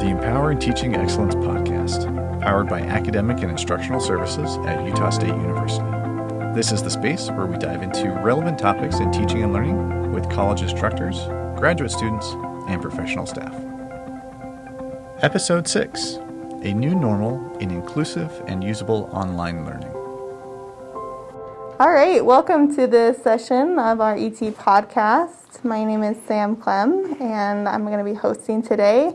the Empowering Teaching Excellence podcast, powered by academic and instructional services at Utah State University. This is the space where we dive into relevant topics in teaching and learning with college instructors, graduate students, and professional staff. Episode 6 A New Normal in Inclusive and Usable Online Learning. All right, welcome to this session of our ET podcast. My name is Sam Clem, and I'm going to be hosting today.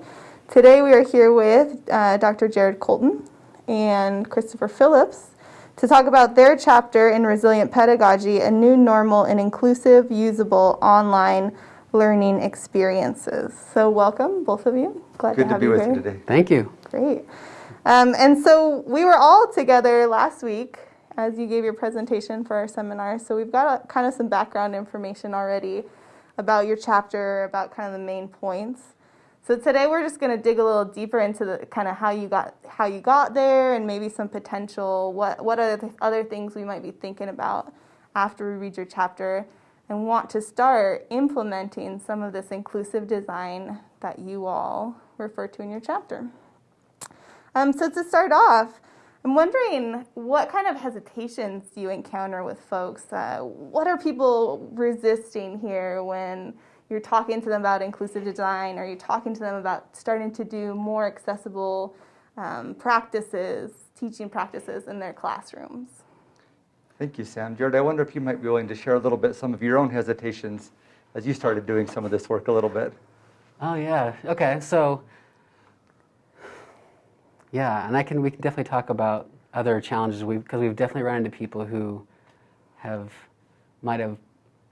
Today, we are here with uh, Dr. Jared Colton and Christopher Phillips to talk about their chapter in Resilient Pedagogy A New Normal in Inclusive, Usable Online Learning Experiences. So, welcome, both of you. Glad Good to have to be you with here. you today. Thank you. Great. Um, and so, we were all together last week as you gave your presentation for our seminar. So we've got a, kind of some background information already about your chapter, about kind of the main points. So today we're just going to dig a little deeper into the kind of how you got how you got there and maybe some potential what what are the other things we might be thinking about after we read your chapter and want to start implementing some of this inclusive design that you all refer to in your chapter. Um, so to start off, I'm wondering what kind of hesitations do you encounter with folks? Uh, what are people resisting here when you're talking to them about inclusive design or you're talking to them about starting to do more accessible um, practices, teaching practices in their classrooms? Thank you, Sam. Jared, I wonder if you might be willing to share a little bit some of your own hesitations as you started doing some of this work a little bit. Oh, yeah. Okay. So, yeah, and I can we can definitely talk about other challenges we because we've definitely run into people who have might have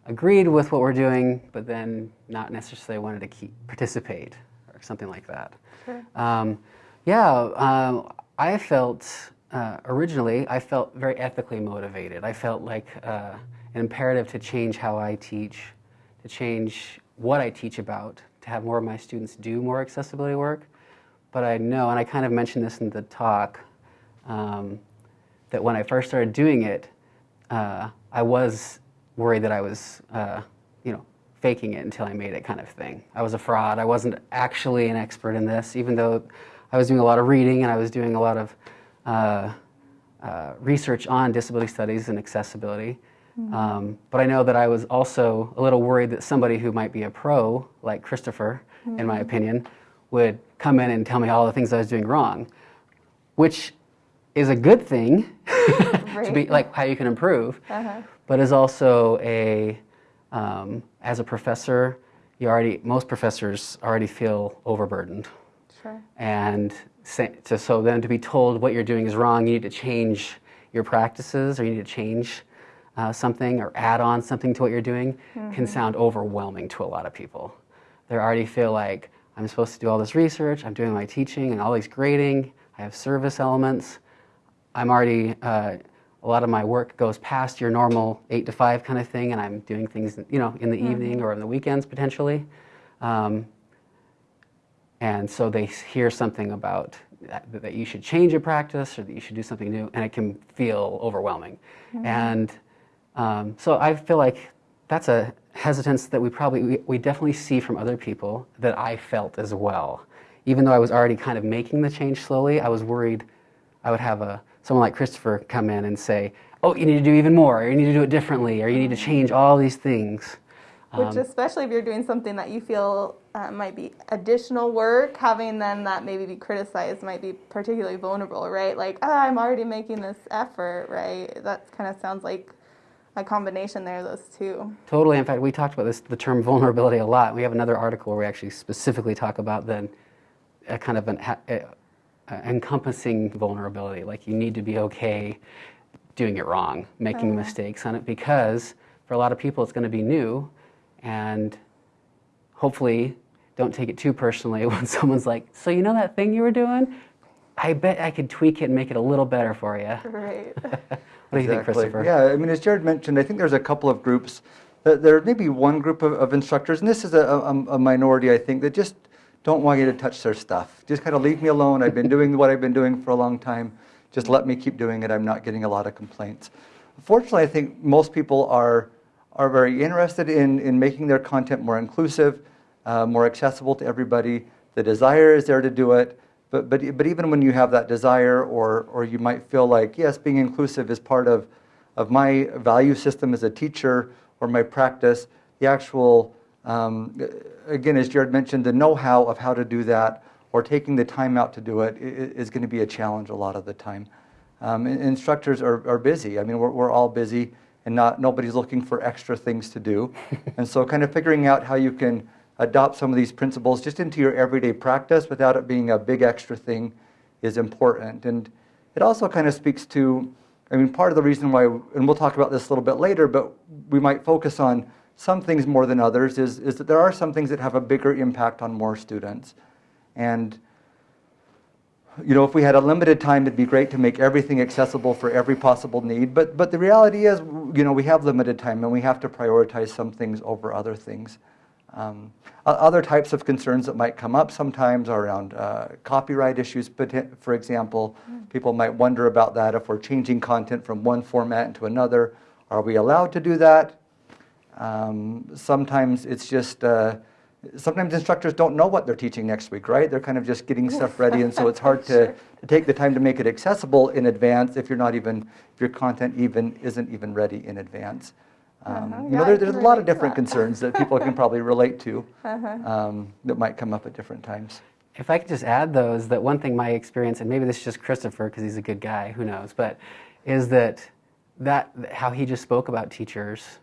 agreed with what we're doing, but then not necessarily wanted to keep participate or something like that. Sure. Um, yeah, um, I felt uh, originally I felt very ethically motivated. I felt like uh, an imperative to change how I teach, to change what I teach about, to have more of my students do more accessibility work. But I know, and I kind of mentioned this in the talk, um, that when I first started doing it, uh, I was worried that I was, uh, you know, faking it until I made it kind of thing. I was a fraud. I wasn't actually an expert in this, even though I was doing a lot of reading and I was doing a lot of uh, uh research on disability studies and accessibility. Mm -hmm. um, but I know that I was also a little worried that somebody who might be a pro, like Christopher, mm -hmm. in my mm-hmm. opinion, would come in and tell me all the things I was doing wrong, which is a good thing right. to be like how you can improve, uh-huh. but is also a um, as a professor, you already most professors already feel overburdened, sure. and so, so then to be told what you're doing is wrong, you need to change your practices or you need to change uh, something or add on something to what you're doing mm-hmm. can sound overwhelming to a lot of people. They already feel like I'm supposed to do all this research, I'm doing my teaching and all these grading, I have service elements. I'm already, uh, a lot of my work goes past your normal eight to five kind of thing, and I'm doing things, you know, in the mm -hmm. evening or in the weekends potentially. Um, and so they hear something about that, that, you should change your practice or that you should do something new, and it can feel overwhelming. Mm -hmm. And um, so I feel like that's a hesitance that we probably, we, we definitely see from other people that I felt as well. Even though I was already kind of making the change slowly, I was worried I would have a, someone like Christopher come in and say, oh, you need to do even more, or you need to do it differently, or you need to change all these things. Which, um, especially if you're doing something that you feel uh, might be additional work, having then that maybe be criticized might be particularly vulnerable, right? Like, oh, I'm already making this effort, right? That kind of sounds like a combination there of those two. Totally. In fact, we talked about this, the term vulnerability a lot. We have another article where we actually specifically talk about then a kind of an a encompassing vulnerability. Like you need to be okay doing it wrong, making uh-huh. mistakes on it, because for a lot of people it's going to be new, and hopefully don't take it too personally when someone's like, "So you know that thing you were doing? I bet I could tweak it and make it a little better for you." Right. What do you exactly. think, Christopher? Yeah, I mean, as Jared mentioned, I think there's a couple of groups. There may be one group of, of instructors, and this is a, a, a, minority, I think, that just don't want you to touch their stuff. Just kind of leave me alone. I've been doing what I've been doing for a long time. Just let me keep doing it. I'm not getting a lot of complaints. Fortunately, I think most people are, are very interested in, in making their content more inclusive, uh, more accessible to everybody. the desire is there to do it. But, but, but even when you have that desire, or, or you might feel like, yes, being inclusive is part of, of my value system as a teacher or my practice, the actual, um, again, as Jared mentioned, the know how of how to do that or taking the time out to do it is going to be a challenge a lot of the time. Um, instructors are, are busy. I mean, we're, we're all busy and not nobody's looking for extra things to do. and so kind of figuring out how you can adopt some of these principles just into your everyday practice without it being a big extra thing is important. And it also kind of speaks to, I mean, part of the reason why, and we'll talk about this a little bit later, but we might focus on some things more than others, is, is that there are some things that have a bigger impact on more students. And you know, if we had a limited time, it'd be great to make everything accessible for every possible need. But, but the reality is, you know, we have limited time and we have to prioritize some things over other things. Um, other types of concerns that might come up sometimes are around uh, copyright issues. But for example, mm. people might wonder about that if we're changing content from one format into another. Are we allowed to do that? Um, sometimes it's just uh, sometimes instructors don't know what they're teaching next week, right? They're kind of just getting stuff ready, and so it's hard to, sure. to take the time to make it accessible in advance if you're not even, if your content even isn't even ready in advance. Um, uh-huh. You know, there, there's a lot of different that. concerns that people can probably relate to uh-huh. um, that might come up at different times. If I could just add those, that one thing my experience, and maybe this is just Christopher because he's a good guy, who knows, but is that that how he just spoke about teachers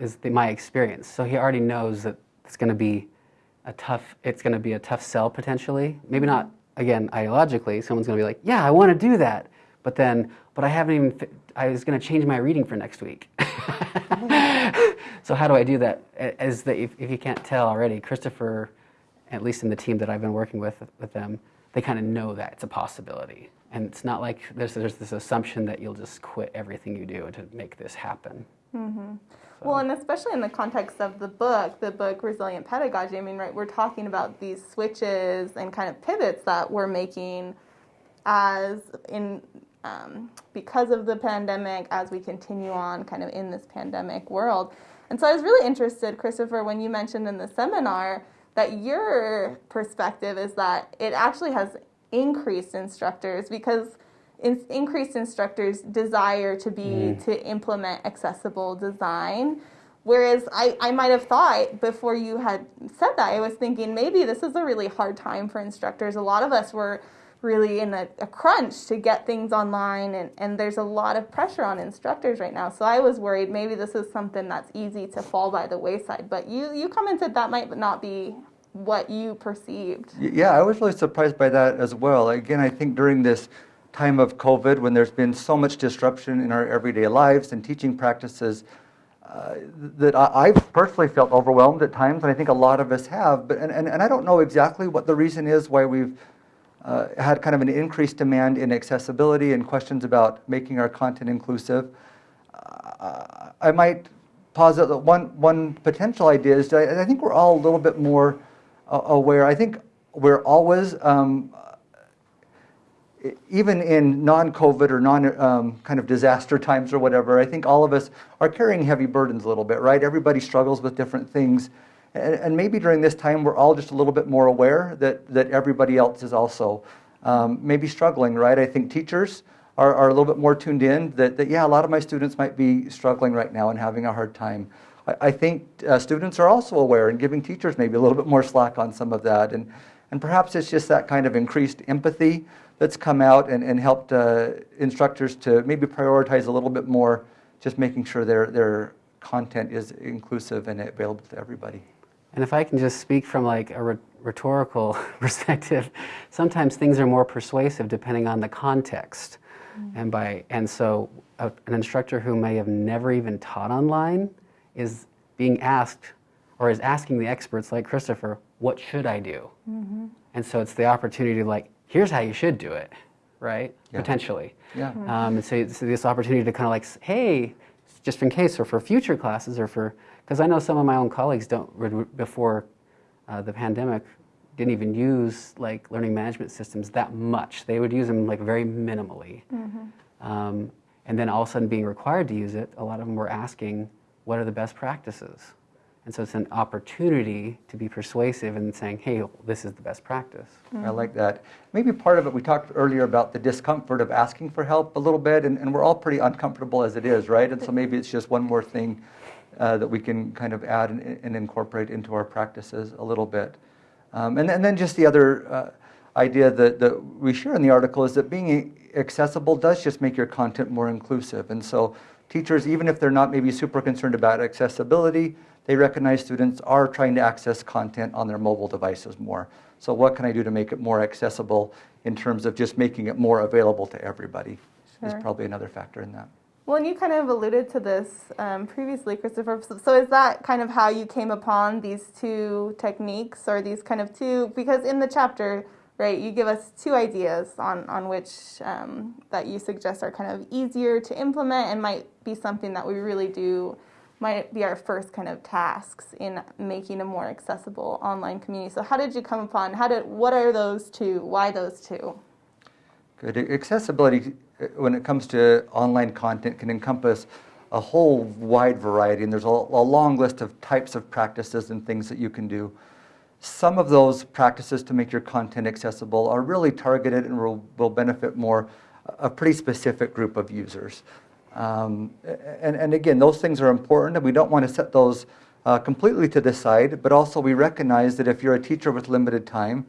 is the, my experience. So he already knows that it's going to be a tough it's going to be a tough sell potentially. Maybe not again ideologically someone's going to be like yeah i want to do that. But then but i haven't even i was going to change my reading for next week. So how do i do that? As the, if, if you can't tell already christopher at least in the team that i've been working with with them they kind of know that it's a possibility and it's not like there's, there's this assumption that you'll just quit everything you do to make this happen mm-hmm. Well, and especially in the context of the book, the book Resilient Pedagogy, I mean, right, we're talking about these switches and kind of pivots that we're making as in um, because of the pandemic, as we continue on kind of in this pandemic world. And so I was really interested, Christopher, when you mentioned in the seminar that your perspective is that it actually has increased instructors because in, increased instructors' desire to be mm. to implement accessible design. Whereas I, I might have thought before you had said that, I was thinking maybe this is a really hard time for instructors. A lot of us were really in a, a, crunch to get things online, and, and there's a lot of pressure on instructors right now. So I was worried maybe this is something that's easy to fall by the wayside. But you, you commented that might not be what you perceived. Yeah, I was really surprised by that as well. Again, I think during this time of COVID, when there's been so much disruption in our everyday lives and teaching practices, uh, that I, have personally felt overwhelmed at times, and I think a lot of us have. But and, and, and I don't know exactly what the reason is why we've uh, had kind of an increased demand in accessibility and questions about making our content inclusive. Uh, I might posit that one one potential idea is I, I think we're all a little bit more aware. I think we're always um, even in non-COVID or non um, kind of disaster times or whatever, I think all of us are carrying heavy burdens a little bit, right? Everybody struggles with different things. And, and maybe during this time, we're all just a little bit more aware that, that everybody else is also um, maybe struggling, right? I think teachers are, are a little bit more tuned in that, that, yeah, a lot of my students might be struggling right now and having a hard time. I, I think uh, students are also aware and giving teachers maybe a little bit more slack on some of that. And, and perhaps it's just that kind of increased empathy that's come out and, and helped uh, instructors to maybe prioritize a little bit more just making sure their, their content is inclusive and available to everybody. And if I can just speak from like a rhetorical perspective, sometimes things are more persuasive depending on the context. Mm-hmm. And by and so a, an instructor who may have never even taught online is being asked or is asking the experts like Christopher, what should I do? Mm-hmm. And so it's the opportunity to like here's how you should do it, right? Yeah. Potentially. Yeah. Mm-hmm. Um, and so, so this opportunity to kind of like, hey, just in case, or for future classes, or for, because I know some of my own colleagues don't, before uh, the pandemic, didn't even use like learning management systems that much. They would use them like very minimally. Mm-hmm. Um, and then all of a sudden being required to use it, a lot of them were asking, what are the best practices? And so it's an opportunity to be persuasive and saying, hey, this is the best practice. I like that. Maybe part of it, we talked earlier about the discomfort of asking for help a little bit, and, and we're all pretty uncomfortable as it is, right? And so maybe it's just one more thing uh, that we can kind of add and, and, incorporate into our practices a little bit. Um, and, and, then just the other uh, idea that, that we share in the article is that being accessible does just make your content more inclusive. And so teachers, even if they're not maybe super concerned about accessibility, they recognize students are trying to access content on their mobile devices more. So what can I do to make it more accessible in terms of just making it more available to everybody sure. is probably another factor in that. Well, and you kind of alluded to this um, previously, Christopher. So, is that kind of how you came upon these two techniques, or these kind of two? Because in the chapter, right, you give us two ideas on on which um, that you suggest are kind of easier to implement and might be something that we really do might be our first kind of tasks in making a more accessible online community. So how did you come upon, how did, what are those two? Why those two? Good. Accessibility, uh, when it comes to online content, can encompass a whole wide variety, and there's a, a long list of types of practices and things that you can do. Some of those practices to make your content accessible are really targeted and will, will benefit more a pretty specific group of users. Um, and, and again, those things are important, and we don't want to set those uh, completely to the side, but also we recognize that if you're a teacher with limited time,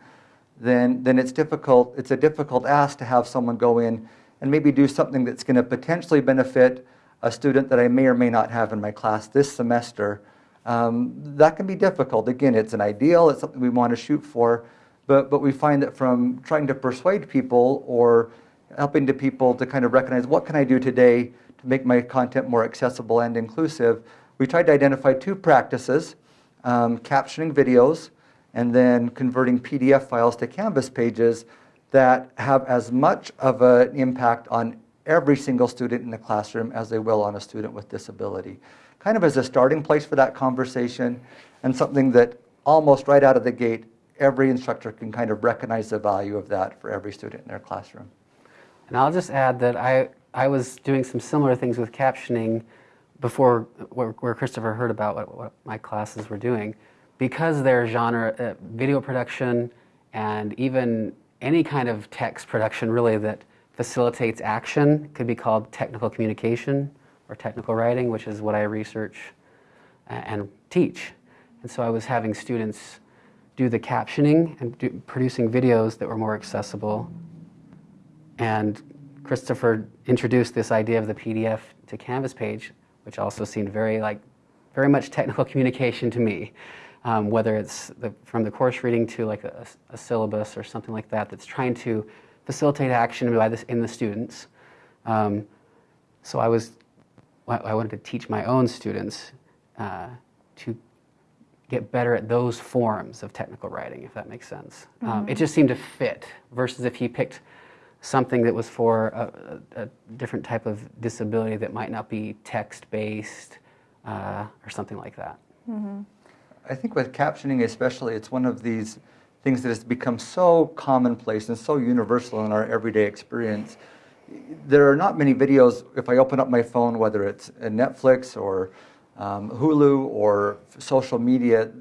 then, then it's difficult, it's a difficult ask to have someone go in and maybe do something that's going to potentially benefit a student that I may or may not have in my class this semester. Um, that can be difficult. Again, it's an ideal, it's something we want to shoot for, but, but we find that from trying to persuade people or helping to people to kind of recognize what can I do today to make my content more accessible and inclusive, we tried to identify two practices, um, captioning videos and then converting PDF files to Canvas pages that have as much of an impact on every single student in the classroom as they will on a student with disability. Kind of as a starting place for that conversation and something that almost right out of the gate, every instructor can kind of recognize the value of that for every student in their classroom. And I'll just add that I, I was doing some similar things with captioning before where, Christopher heard about what, what, my classes were doing. Because their genre, uh, video production, and even any kind of text production really that facilitates action could be called technical communication or technical writing, which is what I research and teach. And so I was having students do the captioning and do, producing videos that were more accessible. And Christopher introduced this idea of the PDF to Canvas page, which also seemed very like very much technical communication to me. Um, whether it's the, from the course reading to like a, a, syllabus or something like that, that's trying to facilitate action by this in the students. Um, so I was, I wanted to teach my own students uh, to get better at those forms of technical writing, if that makes sense. Mm-hmm. Um, it mm-hmm. just seemed to fit versus if he picked something that was for a, a, a different type of disability that might not be text-based uh, or something like that. Mm-hmm. I think with captioning especially, it's one of these things that has become so commonplace and so universal in our everyday experience. There are not many videos, if I open up my phone, whether it's Netflix or um, Hulu or social media,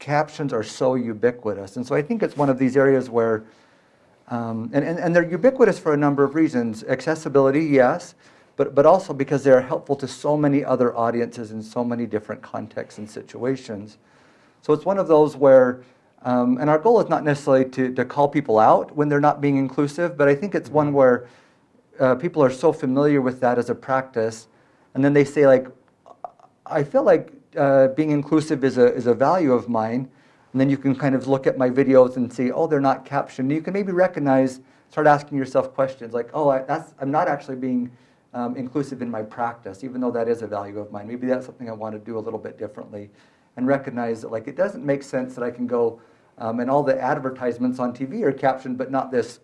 captions are so ubiquitous. And so I think it's one of these areas where um, and, and, and they're ubiquitous for a number of reasons. Accessibility, yes, but, but also because they're helpful to so many other audiences in so many different contexts and situations. So it's one of those where, um, and our goal is not necessarily to, to call people out when they're not being inclusive, but I think it's one where uh, people are so familiar with that as a practice, and then they say like, I feel like uh, being inclusive is a, is a value of mine, and then you can kind of look at my videos and see, oh, they're not captioned. You can maybe recognize, start asking yourself questions like, oh, I, that's, I'm not actually being um, inclusive in my practice, even though that is a value of mine. Maybe that's something I want to do a little bit differently. And recognize that like it doesn't make sense that I can go um, and all the advertisements on TV are captioned, but not this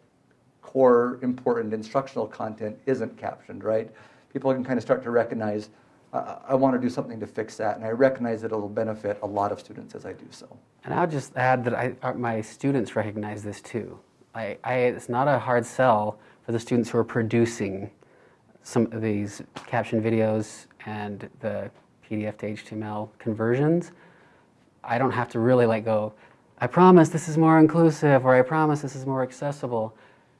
core important instructional content isn't captioned, right? People can kind of start to recognize I, I want to do something to fix that, and I recognize that it'll benefit a lot of students as I do so. And I'll just add that I, uh, my students recognize this too. I, I, it's not a hard sell for the students who are producing some of these caption videos and the PDF to HTML conversions, I don't have to really like go, I promise this is more inclusive or I promise this is more accessible.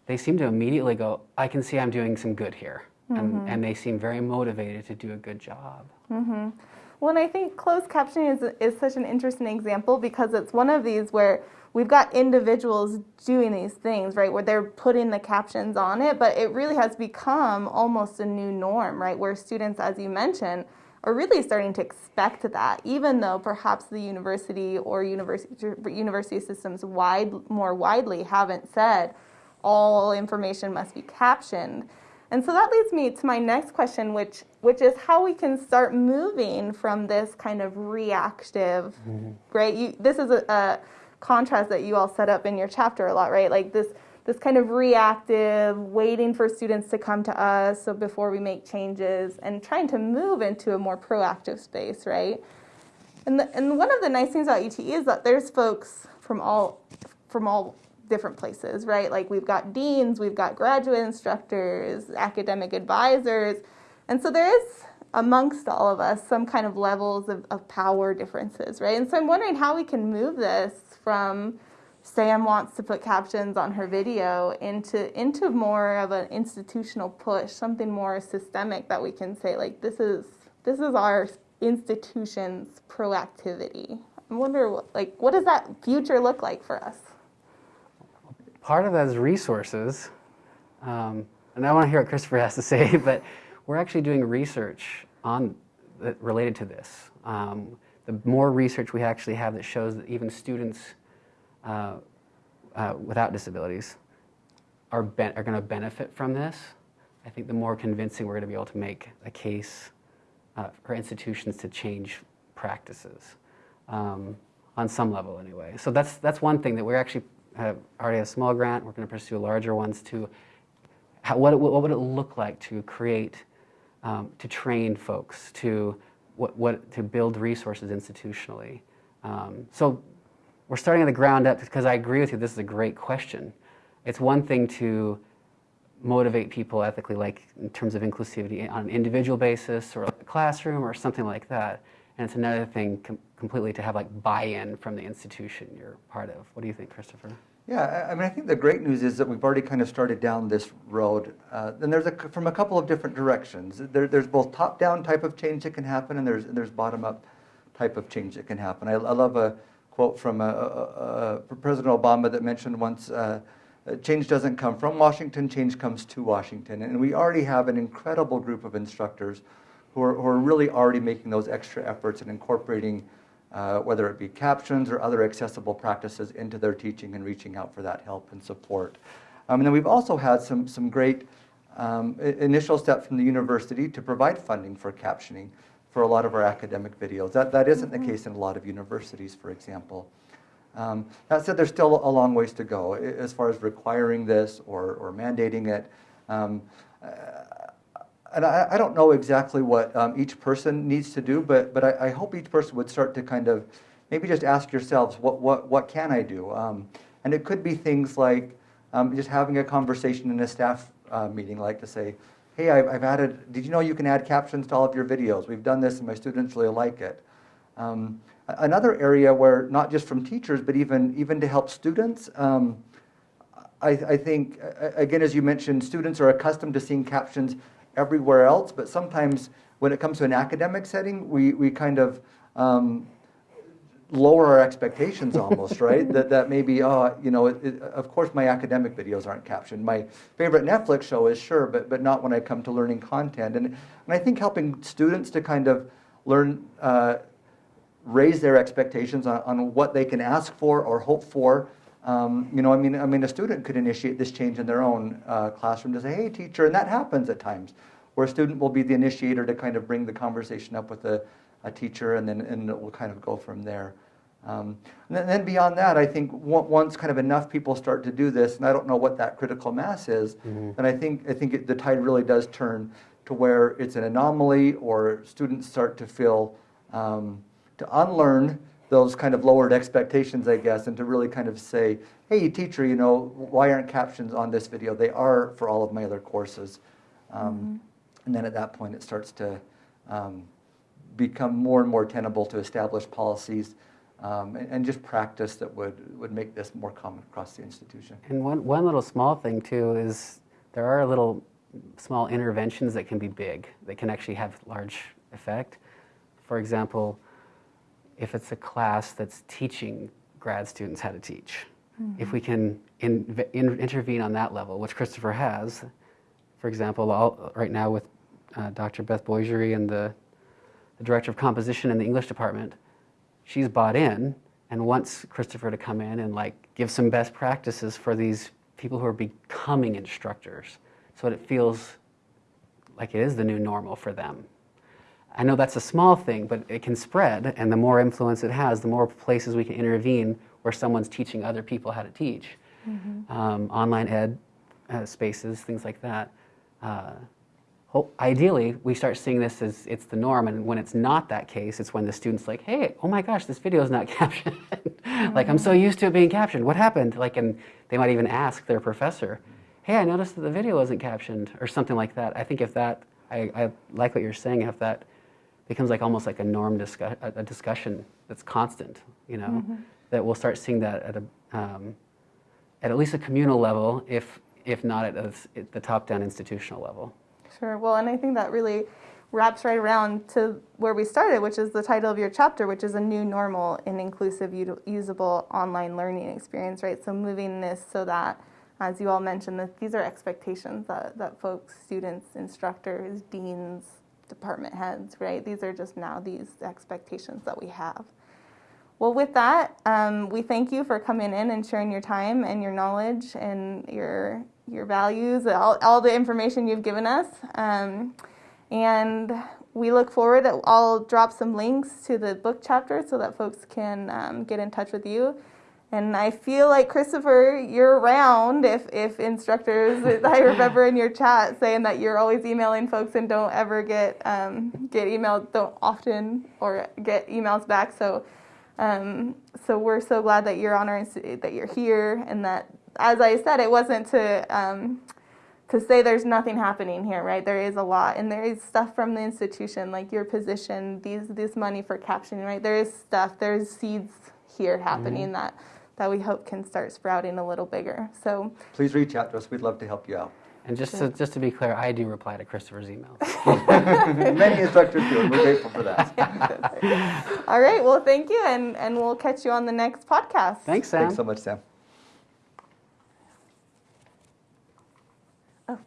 They seem to immediately go, I can see I'm doing some good here. And, mm-hmm. and they seem very motivated to do a good job. Mm-hmm. Well, and I think closed captioning is, is such an interesting example because it's one of these where we've got individuals doing these things, right, where they're putting the captions on it, but it really has become almost a new norm, right, where students, as you mentioned, are really starting to expect that, even though perhaps the university or university, university systems wide, more widely haven't said all information must be captioned. And so that leads me to my next question, which which is how we can start moving from this kind of reactive, mm-hmm. right? You, this is a, a contrast that you all set up in your chapter a lot, right? Like this this kind of reactive, waiting for students to come to us so before we make changes, and trying to move into a more proactive space, right? And the, and one of the nice things about UTE is that there's folks from all from all different places, right? Like we've got deans, we've got graduate instructors, academic advisors. And so there is amongst all of us some kind of levels of, of power differences, right? And so I'm wondering how we can move this from Sam wants to put captions on her video into into more of an institutional push, something more systemic that we can say like this is this is our institution's proactivity. I wonder what like what does that future look like for us? part of that is resources. Um, and I want to hear what Christopher has to say, but we're actually doing research on related to this. Um, the more research we actually have that shows that even students uh, uh, without disabilities are, are going to benefit from this, I think the more convincing we're going to be able to make a case uh, for institutions to change practices um, on some level, anyway. So that's that's one thing that we're actually have already a small grant. We're going to pursue larger ones to how, what, what would it look like to create, um, to train folks, to what, what to build resources institutionally. Um, so we're starting at the ground up because I agree with you. This is a great question. It's one thing to motivate people ethically, like in terms of inclusivity on an individual basis or like a classroom or something like that. And it's another thing com- completely to have like buy-in from the institution you're part of. What do you think, Christopher? Yeah, I mean, I think the great news is that we've already kind of started down this road. Uh, and there's a, from a couple of different directions. There, there's both top-down type of change that can happen, and there's there's bottom-up type of change that can happen. I, I love a quote from a, a, a President Obama that mentioned once. Uh, change doesn't come from Washington, change comes to Washington. And we already have an incredible group of instructors who are, who are really already making those extra efforts and incorporating uh, whether it be captions or other accessible practices into their teaching and reaching out for that help and support. Um, and then we've also had some, some great um, initial steps from the university to provide funding for captioning for a lot of our academic videos. That, that isn't the case in a lot of universities, for example. Um, that said, there's still a long ways to go as far as requiring this or, or mandating it. Um, uh, and I, I, don't know exactly what um, each person needs to do, but, but I, I, hope each person would start to kind of maybe just ask yourselves, what, what, what can I do? Um, and it could be things like um, just having a conversation in a staff uh, meeting, like to say, hey, I've, I've, added, did you know you can add captions to all of your videos? We've done this and my students really like it. Um, another area where not just from teachers, but even, even to help students, um, I, I think, again, as you mentioned, students are accustomed to seeing captions everywhere else, but sometimes when it comes to an academic setting, we, we kind of um, lower our expectations almost, right? that, that maybe, oh, you know, it, it, of course my academic videos aren't captioned. My favorite Netflix show is sure, but, but not when I come to learning content. And, and I think helping students to kind of learn, uh, raise their expectations on, on what they can ask for or hope for um, you know, I mean, I mean, a student could initiate this change in their own uh, classroom to say, "Hey, teacher," and that happens at times, where a student will be the initiator to kind of bring the conversation up with a, a teacher, and then and it will kind of go from there. Um, and then, then, beyond that, I think once kind of enough people start to do this, and I don't know what that critical mass is, mm-hmm. then I think I think it, the tide really does turn to where it's an anomaly, or students start to feel um, to unlearn those kind of lowered expectations, I guess, and to really kind of say, hey, teacher, you know, why aren't captions on this video? They are for all of my other courses. Um, mm-hmm. And then at that point, it starts to um, become more and more tenable to establish policies um, and, and just practice that would, would make this more common across the institution. And one, one little small thing too is there are little small interventions that can be big, that can actually have large effect. For example, if it's a class that's teaching grad students how to teach, if we can in, in, intervene on that level, which Christopher has, for example, all, right now with uh, Dr. Beth Buyserie and the, the director of composition in the English department, she's bought in and wants Christopher to come in and like give some best practices for these people who are becoming instructors so that it feels like it is the new normal for them. I know that's a small thing, but it can spread, and the more influence it has, the more places we can intervene where someone's teaching other people how to teach. Mm-hmm. Um, online ed uh, spaces, things like that. Uh, ideally, we start seeing this as it's the norm, and when it's not that case, it's when the student's like, "Hey, oh my gosh, this video is not captioned. like I'm so mm-hmm. used to it being captioned. What happened?" Like, and they might even ask their professor, "Hey, I noticed that the video wasn't captioned," or something like that. I think if that, I, I like what you're saying. If that becomes like almost like a norm discuss, a, discussion that's constant, you know, mm-hmm. that we'll start seeing that at a um, at at least a communal level, if if not at, a, at the top-down institutional level. Sure. Well, and I think that really wraps right around to where we started, which is the title of your chapter, which is a new normal in inclusive, usable online learning experience, right? So moving this so that, as you all mentioned, that these are expectations that, that folks, students, instructors, deans, department heads, right? These are just now these expectations that we have. Well, with that, um, we thank you for coming in and sharing your time and your knowledge and your your values, all, all the information you've given us. Um, and we look forward. I'll drop some links to the book chapter so that folks can um, get in touch with you. And I feel like Christopher, you're around if, if instructors. I remember in your chat saying that you're always emailing folks and don't ever get um, get emailed, don't often or get emails back. So, um, so we're so glad that you're on our that you're here and that, as I said, it wasn't to um, to say there's nothing happening here, right? There is a lot, and there is stuff from the institution, like your position, these this money for captioning, right? There is stuff, there's seeds here happening mm-hmm. that that we hope can start sprouting a little bigger. So please reach out to us. We'd love to help you out. And just to, just to be clear, I do reply to Christopher's emails. Many instructors do, and we're grateful for that. All right. Well, thank you, and, and we'll catch you on the next podcast. Thanks, Sam. Thanks so much, Sam. Oh,